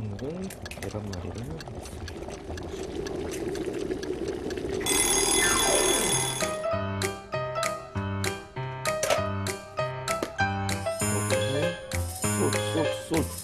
오늘은 계란말이를 하겠습니다. 요거는 쏠, 쏠, 쏠.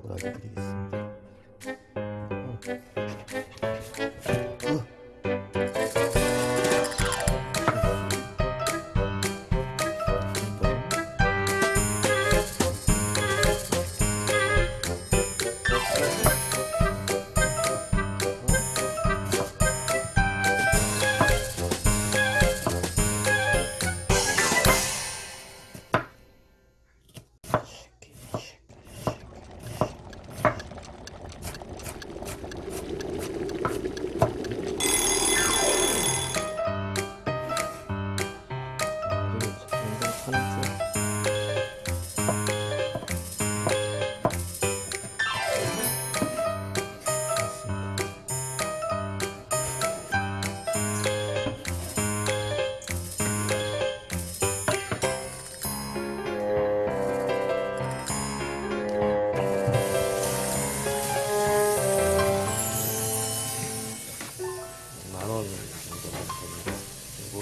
보는 법을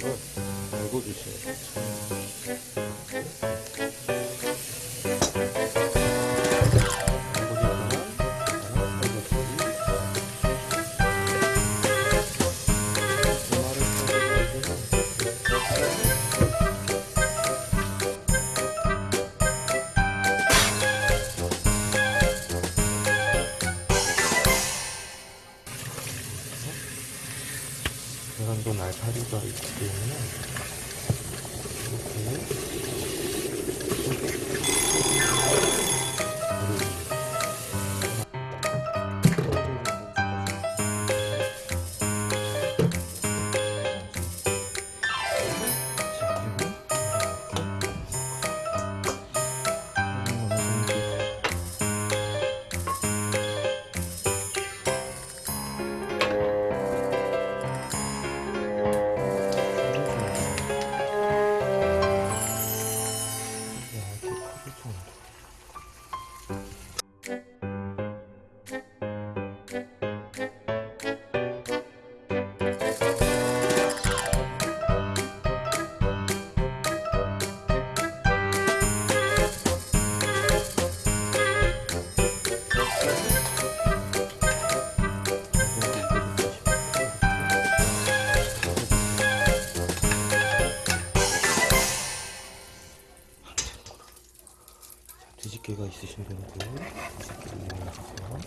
알고 주셔야 돼요. 계란도 날파리가 있기 때문에 뒤집개가 있으신 분들 뒤집개를 이용해주세요.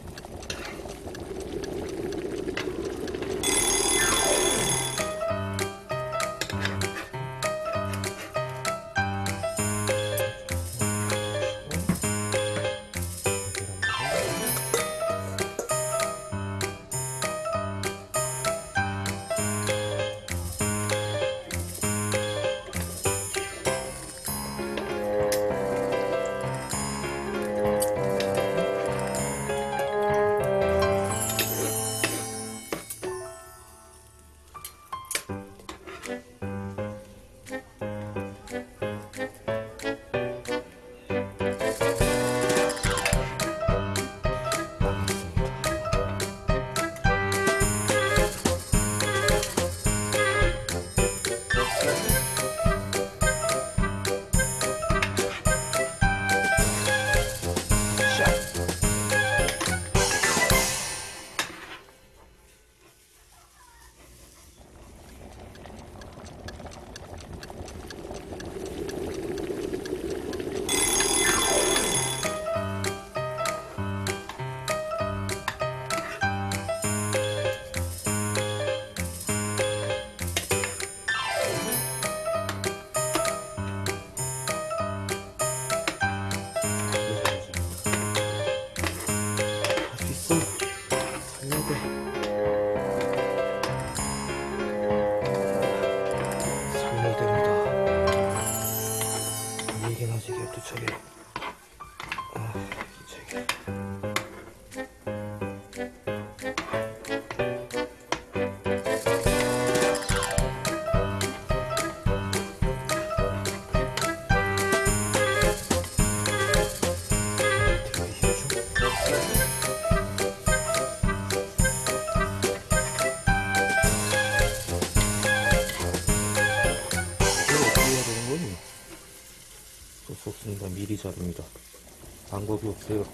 제가 미리 자릅니다. 방법이 없어요.